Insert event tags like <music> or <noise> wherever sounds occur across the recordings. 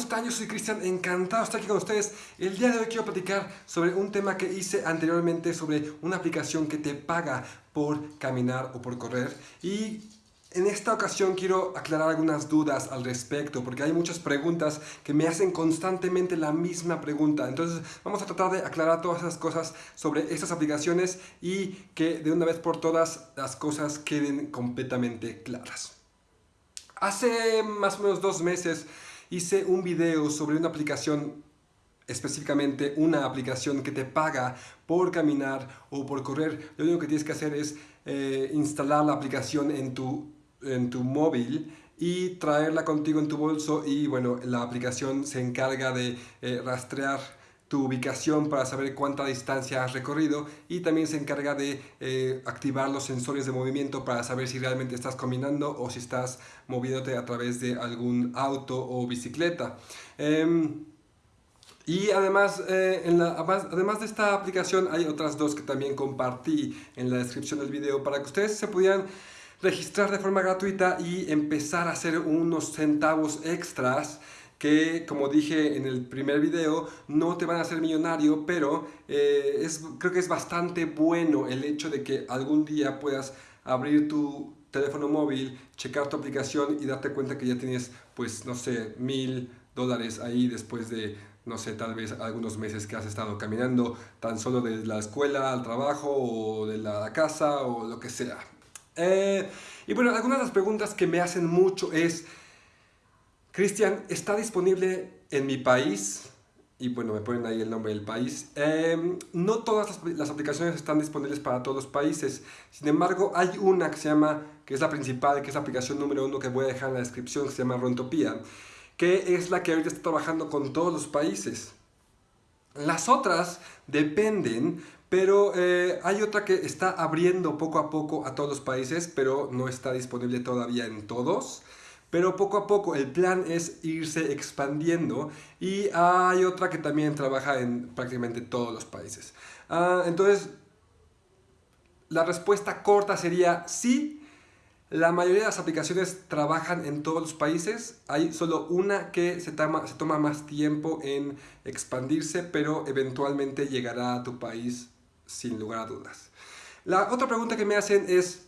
¿cómo están? Yo soy Cristian, encantado de estar aquí con ustedes. El día de hoy quiero platicar sobre un tema que hice anteriormente sobre una aplicación que te paga por caminar o por correr y en esta ocasión quiero aclarar algunas dudas al respecto porque hay muchas preguntas que me hacen constantemente la misma pregunta. Entonces vamos a tratar de aclarar todas esas cosas sobre estas aplicaciones y que de una vez por todas las cosas queden completamente claras. Hace más o menos dos meses hice un video sobre una aplicación específicamente una aplicación que te paga por caminar o por correr. Lo único que tienes que hacer es eh, instalar la aplicación en tu, en tu móvil y traerla contigo en tu bolso y bueno, la aplicación se encarga de eh, rastrear tu ubicación para saber cuánta distancia has recorrido y también se encarga de eh, activar los sensores de movimiento para saber si realmente estás caminando o si estás moviéndote a través de algún auto o bicicleta. Em, y además, eh, además de esta aplicación hay otras dos que también compartí en la descripción del video para que ustedes se pudieran registrar de forma gratuita y empezar a hacer unos centavos extras que como dije en el primer video no te van a hacer millonario pero eh, es, creo que es bastante bueno el hecho de que algún día puedas abrir tu teléfono móvil, checar tu aplicación y darte cuenta que ya tienes pues no sé mil dólares ahí después de no sé, tal vez algunos meses que has estado caminando tan solo de la escuela al trabajo o de la casa o lo que sea. Eh, y bueno, algunas de las preguntas que me hacen mucho es Cristian, está disponible en mi país, y bueno, me ponen ahí el nombre del país. Em, no todas las, aplicaciones están disponibles para todos los países. Sin embargo, hay una que se llama, que es la principal, que es la aplicación número uno que voy a dejar en la descripción, que se llama Rontopia, que es la que ahorita está trabajando con todos los países. Las otras dependen, pero eh, hay otra que está abriendo poco a poco a todos los países, pero no está disponible todavía en todos. Pero poco a poco el plan es irse expandiendo y hay otra que también trabaja en prácticamente todos los países. Ah, entonces, la respuesta corta sería sí. La mayoría de las aplicaciones trabajan en todos los países. Hay solo una que se toma, se toma más tiempo en expandirse, pero eventualmente llegará a tu país sin lugar a dudas. La otra pregunta que me hacen es,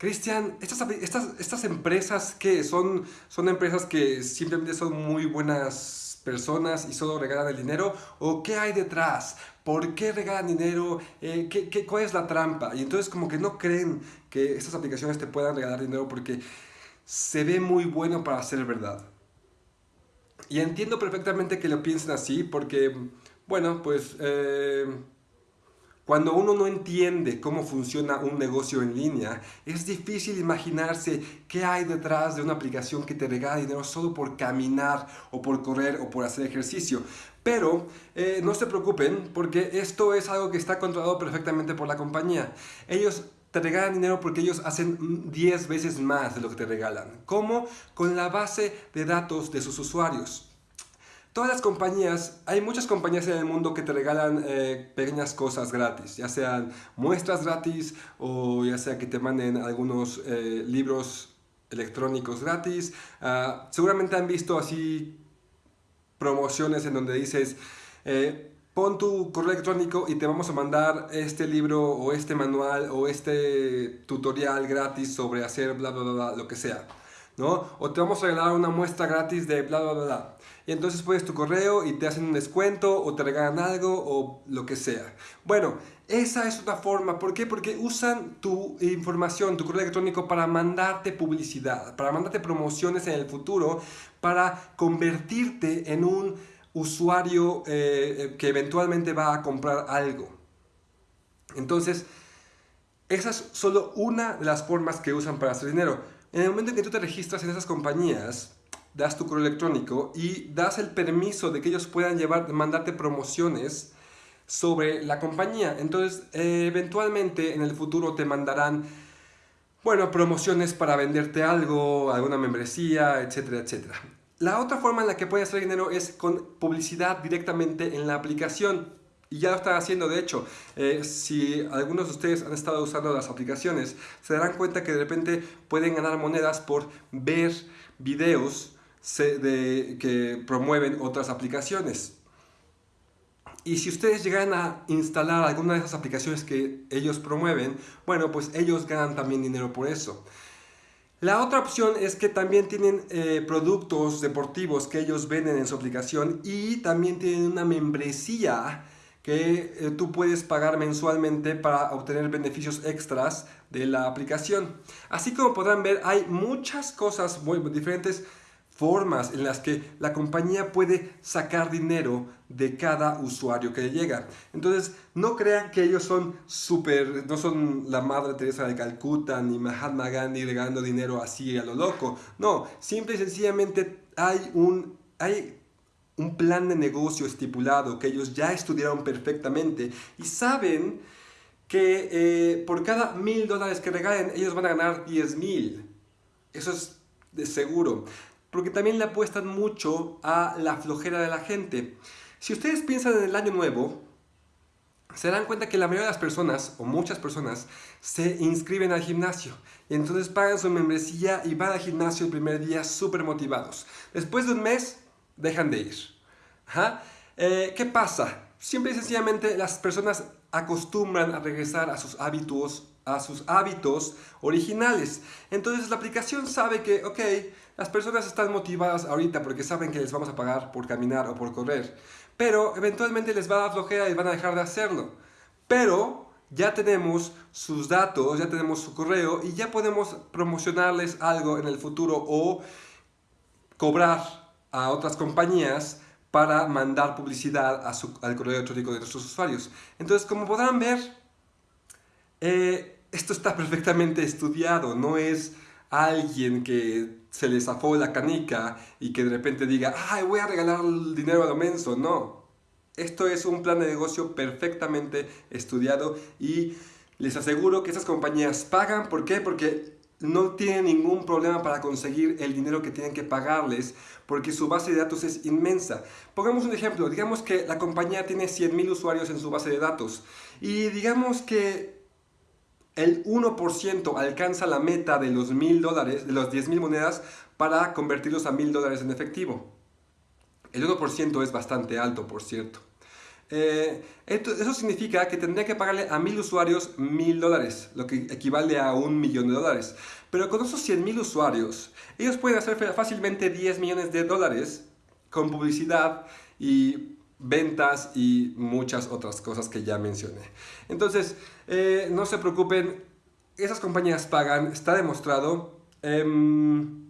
Cristian, estas, estas, estas, empresas que son, son empresas que simplemente son muy buenas personas y solo regalan el dinero o qué hay detrás, por qué regalan dinero, eh, ¿qué, qué, cuál es la trampa y entonces como que no creen que estas aplicaciones te puedan regalar dinero porque se ve muy bueno para ser verdad. Y entiendo perfectamente que lo piensen así porque, bueno, pues... Eh, cuando uno no entiende cómo funciona un negocio en línea, es difícil imaginarse qué hay detrás de una aplicación que te regala dinero solo por caminar o por correr o por hacer ejercicio. Pero eh, no se preocupen porque esto es algo que está controlado perfectamente por la compañía. Ellos te regalan dinero porque ellos hacen 10 veces más de lo que te regalan. ¿Cómo? Con la base de datos de sus usuarios. Todas las compañías, hay muchas compañías en el mundo que te regalan eh, pequeñas cosas gratis, ya sean muestras gratis o ya sea que te manden algunos eh, libros electrónicos gratis. Ah, seguramente han visto así promociones en donde dices, eh, pon tu correo electrónico y te vamos a mandar este libro o este manual o este tutorial gratis sobre hacer bla bla bla, lo que sea. ¿No? O te vamos a regalar una muestra gratis de bla bla bla. Y entonces pones tu correo y te hacen un descuento o te regalan algo o lo que sea. Bueno, esa es una forma. ¿Por qué? Porque usan tu información, tu correo electrónico para mandarte publicidad, para mandarte promociones en el futuro, para convertirte en un usuario eh, que eventualmente va a comprar algo. Entonces, esa es solo una de las formas que usan para hacer dinero. En el momento en que tú te registras en esas compañías, das tu correo electrónico y das el permiso de que ellos puedan llevar, mandarte promociones sobre la compañía. Entonces, eh, eventualmente en el futuro te mandarán, bueno, promociones para venderte algo, alguna membresía, etcétera, etcétera. La otra forma en la que puedes hacer dinero es con publicidad directamente en la aplicación. Y ya lo están haciendo, de hecho, eh, si algunos de ustedes han estado usando las aplicaciones, se darán cuenta que de repente pueden ganar monedas por ver videos de, que promueven otras aplicaciones. Y si ustedes llegan a instalar alguna de esas aplicaciones que ellos promueven, bueno, pues ellos ganan también dinero por eso. La otra opción es que también tienen eh, productos deportivos que ellos venden en su aplicación y también tienen una membresía que eh, tú puedes pagar mensualmente para obtener beneficios extras de la aplicación. Así como podrán ver, hay muchas cosas muy diferentes formas en las que la compañía puede sacar dinero de cada usuario que le llega. Entonces, no crean que ellos son súper, no son la Madre Teresa de Calcuta ni Mahatma Gandhi regalando dinero así a lo loco. No, simple y sencillamente hay un, hay un plan de negocio estipulado que ellos ya estudiaron perfectamente y saben que eh, por cada mil dólares que regalen ellos van a ganar 10 mil. Eso es de seguro porque también le apuestan mucho a la flojera de la gente. Si ustedes piensan en el año nuevo, se dan cuenta que la mayoría de las personas, o muchas personas, se inscriben al gimnasio. Y entonces pagan su membresía y van al gimnasio el primer día súper motivados. Después de un mes, dejan de ir. Eh, ¿Qué pasa? Siempre y sencillamente las personas acostumbran a regresar a sus hábitos, a sus hábitos originales. Entonces la aplicación sabe que, ok, las personas están motivadas ahorita porque saben que les vamos a pagar por caminar o por correr. Pero eventualmente les va a dar flojera y van a dejar de hacerlo. Pero ya tenemos sus datos, ya tenemos su correo y ya podemos promocionarles algo en el futuro o cobrar a otras compañías para mandar publicidad al correo electrónico de nuestros usuarios. Entonces, como podrán ver, eh, esto está perfectamente estudiado, no es alguien que se le zafó la canica y que de repente diga, ay, voy a regalar el dinero a lo menso. No, esto es un plan de negocio perfectamente estudiado y les aseguro que esas compañías pagan. ¿Por qué? Porque no tienen ningún problema para conseguir el dinero que tienen que pagarles porque su base de datos es inmensa. Pongamos un ejemplo, digamos que la compañía tiene 100.000 usuarios en su base de datos y digamos que el 1% alcanza la meta de los mil dólares, de los 10 mil monedas, para convertirlos a mil dólares en efectivo. El 1% es bastante alto, por cierto. Eh, eso significa que tendría que pagarle a mil usuarios mil dólares, lo que equivale a un millón de dólares. Pero con esos 100 mil usuarios, ellos pueden hacer fácilmente 10 millones de dólares con publicidad y ventas y muchas otras cosas que ya mencioné. Entonces, eh, no se preocupen, esas compañías pagan, está demostrado. Em,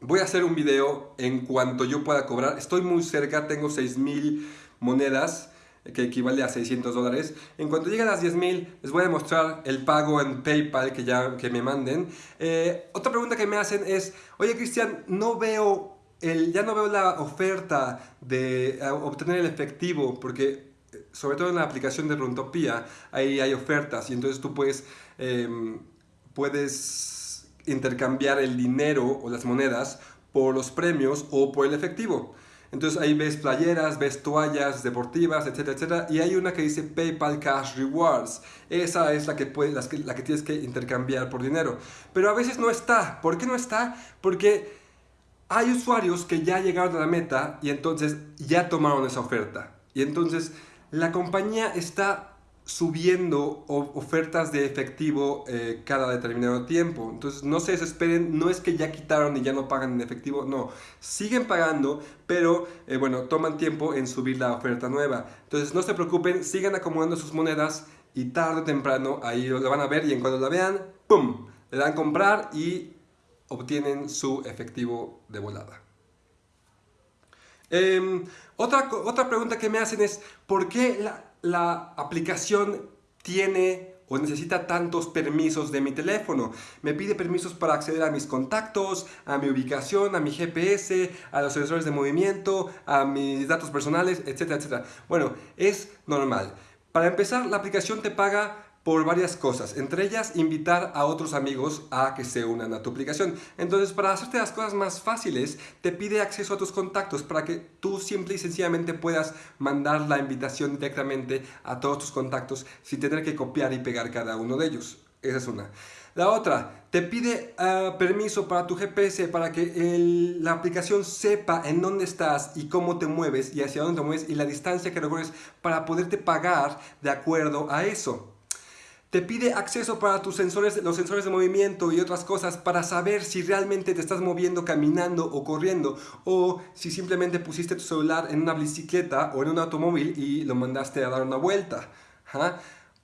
voy a hacer un video en cuanto yo pueda cobrar. Estoy muy cerca, tengo 6.000 monedas que equivale a 600 dólares. En cuanto lleguen a las 10.000, les voy a mostrar el pago en PayPal que ya que me manden. Eh, otra pregunta que me hacen es, oye Cristian, no veo ya no veo la oferta de obtener el efectivo, porque eh, sobre todo en la aplicación de Runtopia, ahí hay ofertas y entonces tú puedes, em, puedes intercambiar el dinero o las monedas por los premios o por el efectivo. Entonces ahí ves playeras, ves toallas deportivas, etcétera, etcétera. Y hay una que dice PayPal Cash Rewards. Esa es la que, puedes, la que tienes que intercambiar por dinero. Pero a veces no está. ¿Por qué no está? Porque hay usuarios que ya llegaron a la meta y entonces ya tomaron esa oferta. Y entonces la compañía está subiendo ofertas de efectivo eh, cada determinado tiempo. Entonces no se desesperen, no es que ya quitaron y ya no pagan en efectivo, no. Siguen pagando, pero eh, bueno, toman tiempo en subir la oferta nueva. Entonces no se preocupen, sigan acomodando sus monedas y tarde o temprano ahí lo van a ver y en cuando la vean, ¡pum! Le dan comprar y obtienen su efectivo de volada. Em, otra, otra pregunta que me hacen es, ¿por qué la, la aplicación tiene o necesita tantos permisos de mi teléfono. Me pide permisos para acceder a mis contactos, a mi ubicación, a mi GPS, a los sensores de movimiento, a mis datos personales, etcétera, etcétera. Bueno, es normal. Para empezar, la aplicación te paga por varias cosas, entre ellas invitar a otros amigos a que se unan a tu aplicación. Entonces, para hacerte las cosas más fáciles, te pide acceso a tus contactos para que tú simple y sencillamente puedas mandar la invitación directamente a todos tus contactos sin tener que copiar y pegar cada uno de ellos. Esa es una. La otra, te pide ah, permiso para tu GPS para que la aplicación sepa en dónde estás y cómo te mueves y hacia dónde te mueves y la distancia que recorres para poderte pagar de acuerdo a eso. Te pide acceso para tus sensores, los sensores de movimiento y otras cosas para saber si realmente te estás moviendo caminando o corriendo o si simplemente pusiste tu celular en una bicicleta o en un automóvil y lo mandaste a dar una vuelta.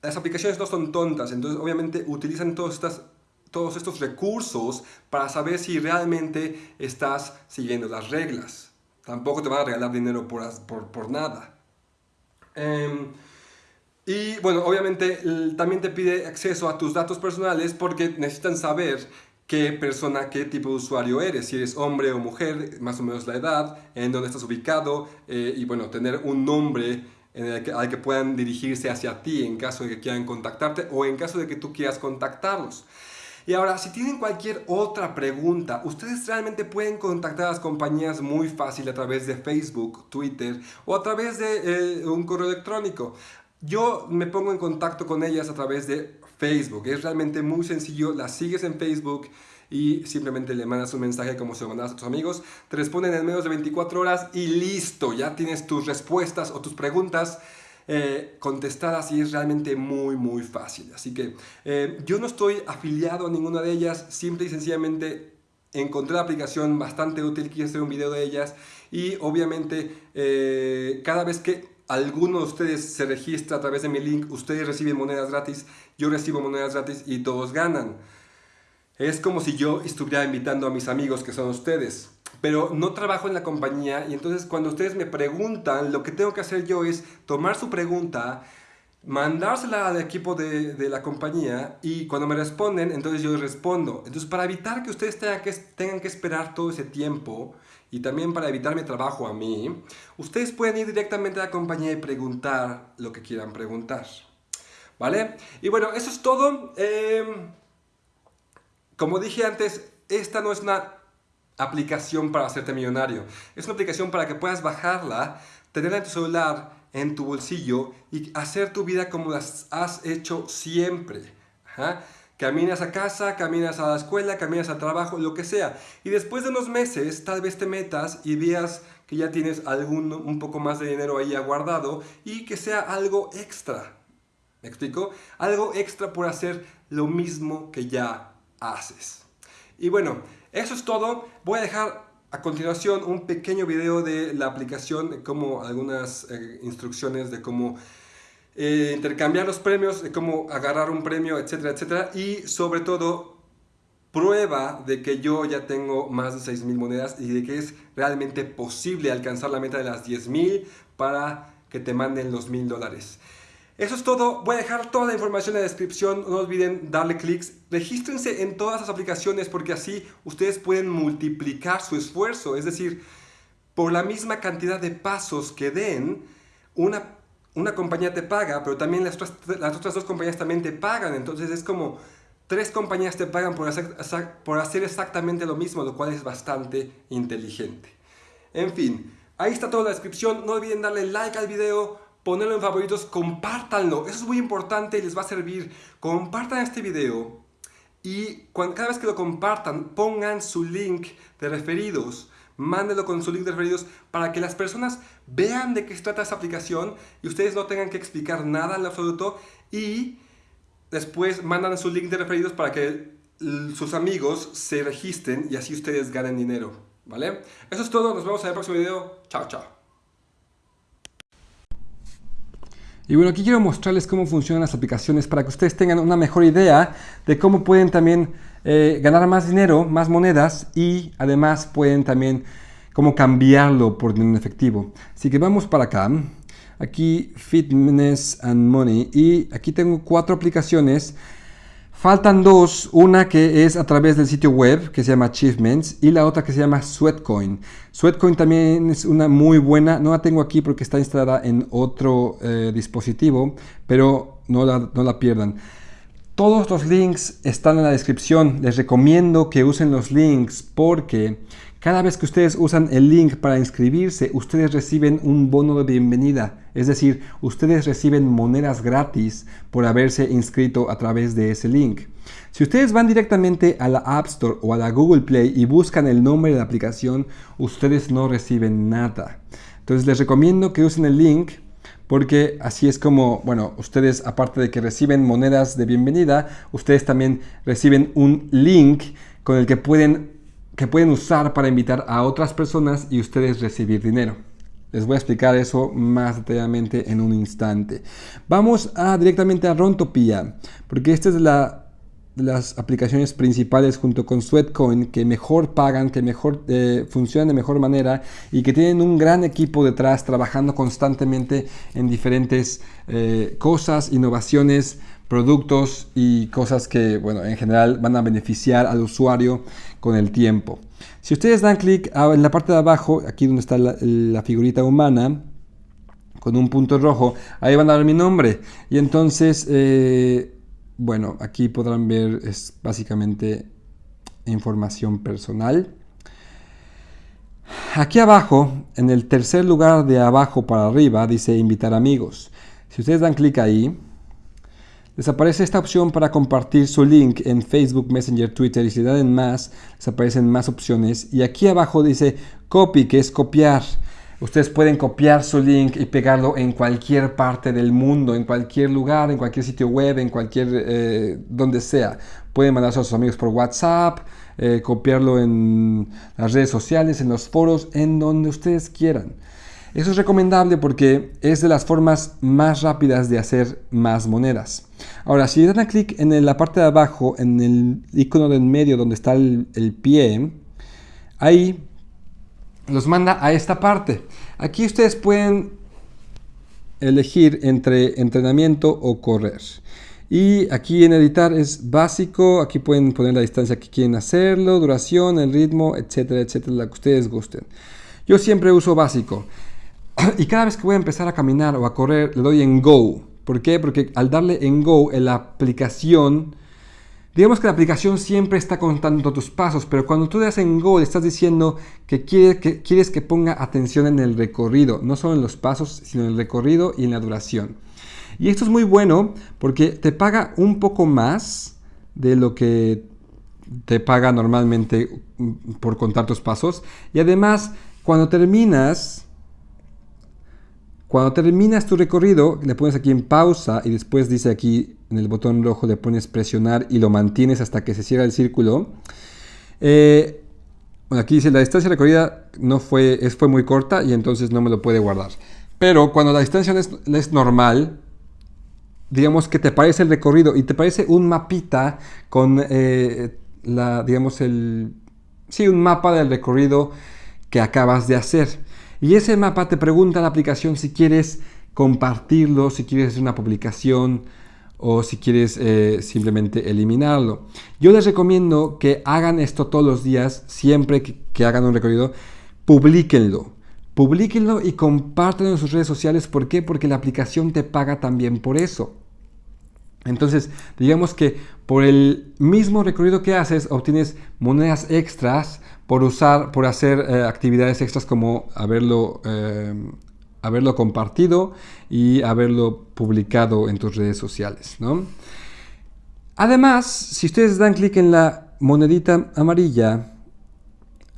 Las aplicaciones no son tontas, entonces obviamente utilizan todas estas todos estos recursos para saber si realmente estás siguiendo las reglas. Tampoco te van a regalar dinero por, por, nada. Em, y bueno, obviamente también te pide acceso a tus datos personales porque necesitan saber qué persona, qué tipo de usuario eres, si eres hombre o mujer, más o menos la edad, en dónde estás ubicado eh, y bueno, tener un nombre al que puedan dirigirse hacia ti en caso de que quieran contactarte o en caso de que tú quieras contactarlos. Y ahora, si tienen cualquier otra pregunta, ustedes realmente pueden contactar a las compañías muy fácil a través de Facebook, Twitter o a través de eh, un correo electrónico. Yo me pongo en contacto con ellas a través de Facebook. Es realmente muy sencillo. Las sigues en Facebook y simplemente le mandas un mensaje como se lo mandas a tus amigos. Te responden en menos de 24 horas y listo. Ya tienes tus respuestas o tus preguntas eh, contestadas y es realmente muy muy fácil. Así que eh, yo no estoy afiliado a ninguna de ellas. Simple y sencillamente encontré la aplicación bastante útil. Quise hacer un video de ellas y obviamente eh, cada vez que alguno de ustedes se registra a través de mi link, ustedes reciben monedas gratis, yo recibo monedas gratis y todos ganan. Es como si yo estuviera invitando a mis amigos que son ustedes. Pero no trabajo en la compañía y entonces cuando ustedes me preguntan, lo que tengo que hacer yo es tomar su pregunta, mandársela al equipo de, de, la compañía y cuando me responden, entonces yo respondo. Entonces, para evitar que ustedes tengan que, tengan que esperar todo ese tiempo y también para evitar mi trabajo a mí, ustedes pueden ir directamente a la compañía y preguntar lo que quieran preguntar. ¿Vale? Y bueno, eso es todo. Em, como dije antes, esta no es una aplicación para hacerte millonario. Es una aplicación para que puedas bajarla, tenerla en tu celular en tu bolsillo y hacer tu vida como las has hecho siempre. Caminas a casa, caminas a la escuela, caminas al trabajo, lo que sea. Y después de unos meses, tal vez te metas y veas que ya tienes algún, un poco más de dinero ahí aguardado y que sea algo extra. ¿Me explico? Algo extra por hacer lo mismo que ya haces. Y bueno, eso es todo. Voy a dejar a continuación, un pequeño video de la aplicación, como algunas eh, instrucciones de cómo eh, intercambiar los premios, de cómo agarrar un premio, etcétera, etcétera. Y sobre todo, prueba de que yo ya tengo más de 6.000 monedas y de que es realmente posible alcanzar la meta de las 10.000 para que te manden los 1.000 dólares. Eso es todo, voy a dejar toda la información en la descripción, no olviden darle clics, regístrense en todas las aplicaciones porque así ustedes pueden multiplicar su esfuerzo, es decir, por la misma cantidad de pasos que den, una, una compañía te paga, pero también las otras, las otras dos compañías también te pagan, entonces es como tres compañías te pagan por hacer, por hacer exactamente lo mismo, lo cual es bastante inteligente. En fin, ahí está toda la descripción, no olviden darle like al video, ponerlo en favoritos, compártanlo. Eso es muy importante y les va a servir. Compartan este video y cada vez que lo compartan, pongan su link de referidos. Mándenlo con su link de referidos para que las personas vean de qué trata esta aplicación y ustedes no tengan que explicar nada en absoluto y después mandan su link de referidos para que sus amigos se registren y así ustedes ganen dinero. ¿Vale? Eso es todo, nos vemos en el próximo video. Chao, chao. Y bueno, aquí quiero mostrarles cómo funcionan las aplicaciones para que ustedes tengan una mejor idea de cómo pueden también eh, ganar más dinero, más monedas y además pueden también cómo cambiarlo por dinero efectivo. Así que vamos para acá. Aquí Fitness and Money y aquí tengo cuatro aplicaciones Faltan dos, una que es a través del sitio web que se llama Achievements y la otra que se llama Sweatcoin. Sweatcoin también es una muy buena, no la tengo aquí porque está instalada en otro eh, dispositivo, pero no la, no la pierdan. Todos los links están en la descripción. Les recomiendo que usen los links porque cada vez que ustedes usan el link para inscribirse, ustedes reciben un bono de bienvenida. Es decir, ustedes reciben monedas gratis por haberse inscrito a través de ese link. Si ustedes van directamente a la App Store o a la Google Play y buscan el nombre de la aplicación, ustedes no reciben nada. Entonces les recomiendo que usen el link porque así es como, bueno, ustedes aparte de que reciben monedas de bienvenida, ustedes también reciben un link con el que pueden, que pueden usar para invitar a otras personas y ustedes recibir dinero. Les voy a explicar eso más detalladamente en un instante. Vamos a, directamente a Rontopia, porque esta es la las aplicaciones principales junto con Sweatcoin que mejor pagan, que mejor eh, funcionan de mejor manera y que tienen un gran equipo detrás trabajando constantemente en diferentes eh, cosas, innovaciones, productos y cosas que, bueno, en general van a beneficiar al usuario con el tiempo. Si ustedes dan clic en la parte de abajo, aquí donde está la, figurita humana, con un punto rojo, ahí van a ver mi nombre. Y entonces eh, bueno, aquí podrán ver, es básicamente información personal. Aquí abajo, en el tercer lugar de abajo para arriba, dice invitar amigos. Si ustedes dan clic ahí, les aparece esta opción para compartir su link en Facebook, Messenger, Twitter y si le dan en más, les aparecen más opciones. Y aquí abajo dice copy, que es copiar. Ustedes pueden copiar su link y pegarlo en cualquier parte del mundo, en cualquier lugar, en cualquier sitio web, en cualquier, eh, donde sea. Pueden mandarse a sus amigos por WhatsApp, eh, copiarlo en las redes sociales, en los foros, en donde ustedes quieran. Eso es recomendable porque es de las formas más rápidas de hacer más monedas. Ahora, si dan a clic en la parte de abajo, en el icono del medio donde está el, el pie, ahí los manda a esta parte. Aquí ustedes pueden elegir entre entrenamiento o correr. Y aquí en editar es básico, aquí pueden poner la distancia que quieren hacerlo, duración, el ritmo, etcétera, etcétera, la que ustedes gusten. Yo siempre uso básico. <clears throat> Y cada vez que voy a empezar a caminar o a correr, le doy en Go. ¿Por qué? Porque al darle en Go, la aplicación Digamos que la aplicación siempre está contando tus pasos, pero cuando tú le das en Go, estás diciendo que, que quieres que ponga atención en el recorrido, no solo en los pasos, sino en el recorrido y en la duración. Y esto es muy bueno porque te paga un poco más de lo que te paga normalmente por contar tus pasos. Y además, cuando terminas, cuando terminas tu recorrido, le pones aquí en pausa y después dice aquí en el botón rojo le pones presionar y lo mantienes hasta que se cierra el círculo. Eh, bueno, aquí dice la distancia recorrida no fue, es, fue muy corta y entonces no me lo puede guardar. Pero cuando la distancia es, normal, digamos que te parece el recorrido y te parece un mapita con eh, la, digamos, el, sí, un mapa del recorrido que acabas de hacer. Y ese mapa te pregunta la aplicación si quieres compartirlo, si quieres hacer una publicación o si quieres eh, simplemente eliminarlo. Yo les recomiendo que hagan esto todos los días, siempre que, hagan un recorrido, publiquenlo. Publíquenlo y compártanlo en sus redes sociales. ¿Por qué? Porque la aplicación te paga también por eso. Entonces, digamos que por el mismo recorrido que haces, obtienes monedas extras por usar, por hacer eh, actividades extras como haberlo, eh, haberlo compartido y haberlo publicado en tus redes sociales. Además, si ustedes dan clic en la monedita amarilla,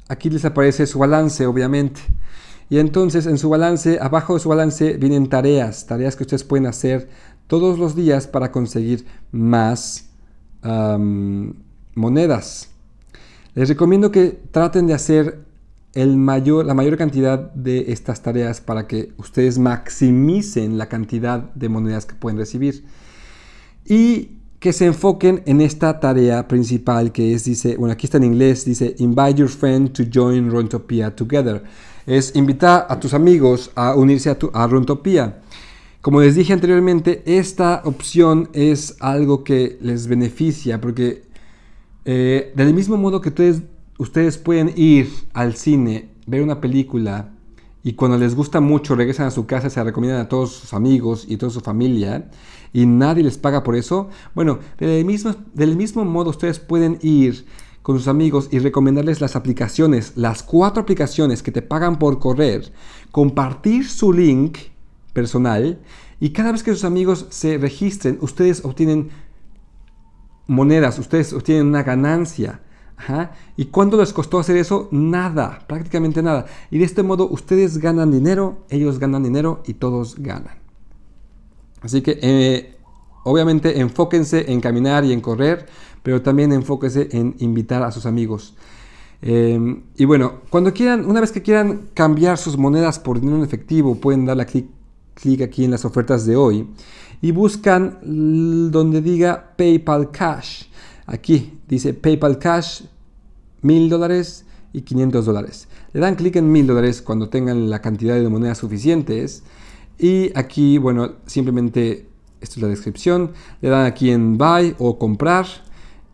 aquí les aparece su balance, obviamente. Y entonces en su balance, abajo de su balance vienen tareas, tareas que ustedes pueden hacer todos los días para conseguir más monedas. Les recomiendo que traten de hacer la mayor cantidad de estas tareas para que ustedes maximicen la cantidad de monedas que pueden recibir. Y que se enfoquen en esta tarea principal que es, dice, bueno, aquí está en inglés, dice, invite your friend to join Rontopia together. Es invitar a tus amigos a unirse a, tu, a Rontopia. Como les dije anteriormente, esta opción es algo que les beneficia porque eh, del mismo modo que ustedes, ustedes pueden ir al cine, ver una película y cuando les gusta mucho regresan a su casa, se recomiendan a todos sus amigos y toda su familia y nadie les paga por eso, bueno, del mismo, del mismo modo ustedes pueden ir con sus amigos y recomendarles las aplicaciones, las cuatro aplicaciones que te pagan por correr, compartir su link personal y cada vez que sus amigos se registren, ustedes obtienen monedas, ustedes obtienen una ganancia. ¿Y cuánto les costó hacer eso? Nada, prácticamente nada. Y de este modo ustedes ganan dinero, ellos ganan dinero y todos ganan. Así que eh, obviamente enfóquense en caminar y en correr, pero también enfóquense en invitar a sus amigos. Em, y bueno, cuando quieran, una vez que quieran cambiar sus monedas por dinero en efectivo, pueden darle clic, clic aquí en las ofertas de hoy y buscan donde diga PayPal Cash. Aquí dice PayPal Cash, mil dólares y 500 dólares. Le dan clic en mil dólares cuando tengan la cantidad de monedas suficientes. Y aquí, bueno, simplemente, esto es la descripción, le dan aquí en Buy o Comprar,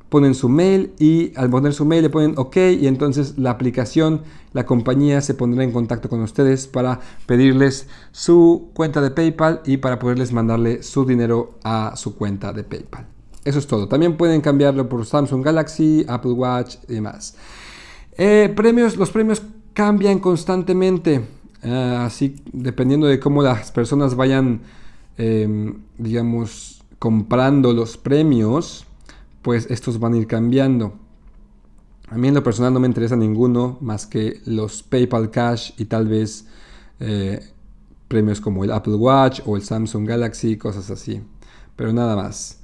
ponen su mail y al poner su mail le ponen OK y entonces la aplicación, la compañía se pondrá en contacto con ustedes para pedirles su cuenta de PayPal y para poderles mandarle su dinero a su cuenta de PayPal. Eso es todo. También pueden cambiarlo por Samsung Galaxy, Apple Watch y demás. Eh, premios, los premios cambian constantemente. Eh, así, dependiendo de cómo las personas vayan, em, digamos, comprando los premios, pues estos van a ir cambiando. A mí en lo personal no me interesa ninguno más que los PayPal Cash y tal vez eh, premios como el Apple Watch o el Samsung Galaxy, cosas así. Pero nada más.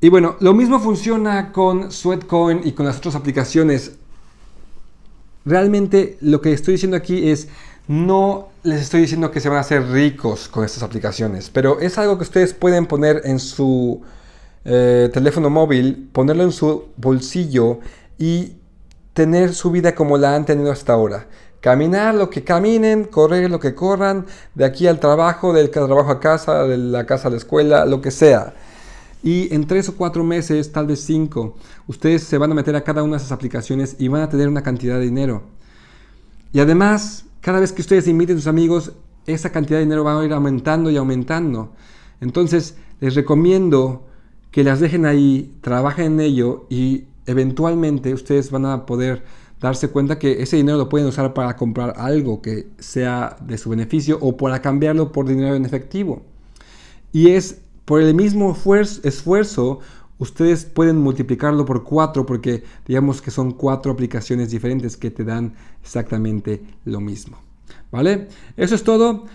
Y bueno, lo mismo funciona con Sweatcoin y con las otras aplicaciones. Realmente lo que estoy diciendo aquí es, no les estoy diciendo que se van a hacer ricos con estas aplicaciones, pero es algo que ustedes pueden poner en su eh, teléfono móvil, ponerlo en su bolsillo y tener su vida como la han tenido hasta ahora. Caminar lo que caminen, correr lo que corran, de aquí al trabajo, del trabajo a casa, de la casa a la escuela, lo que sea. Y en tres o cuatro meses, tal vez cinco, ustedes se van a meter a cada una de esas aplicaciones y van a tener una cantidad de dinero. Y además, cada vez que ustedes inviten a sus amigos, esa cantidad de dinero va a ir aumentando y aumentando. Entonces, les recomiendo que las dejen ahí, trabajen en ello y eventualmente ustedes van a poder darse cuenta que ese dinero lo pueden usar para comprar algo que sea de su beneficio o para cambiarlo por dinero en efectivo. Y es por el mismo esfuerzo, ustedes pueden multiplicarlo por cuatro porque digamos que son cuatro aplicaciones diferentes que te dan exactamente lo mismo. ¿Vale? Eso es todo.